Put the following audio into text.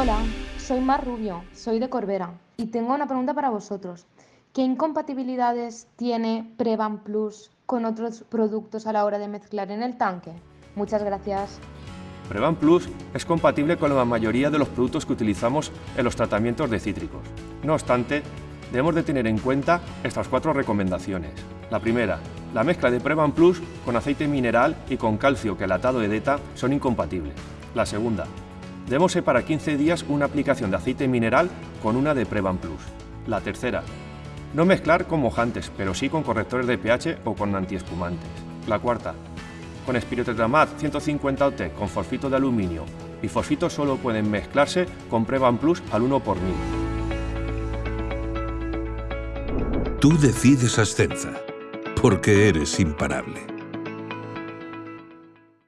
Hola, soy Mar Rubio, soy de Corbera y tengo una pregunta para vosotros. ¿Qué incompatibilidades tiene Prevan Plus con otros productos a la hora de mezclar en el tanque? Muchas gracias. Prevan Plus es compatible con la mayoría de los productos que utilizamos en los tratamientos de cítricos. No obstante, debemos de tener en cuenta estas cuatro recomendaciones. La primera, la mezcla de Prevan Plus con aceite mineral y con calcio quelatado de DETA son incompatibles. La segunda, debemos separar 15 días una aplicación de aceite mineral con una de Prevan Plus. La tercera, no mezclar con mojantes, pero sí con correctores de pH o con antiespumantes. La cuarta, con espirotetramat 150 OT con fosfito de aluminio y fosfito solo pueden mezclarse con Prevan Plus al 1 por 1000. Tú decides Ascenza, porque eres imparable.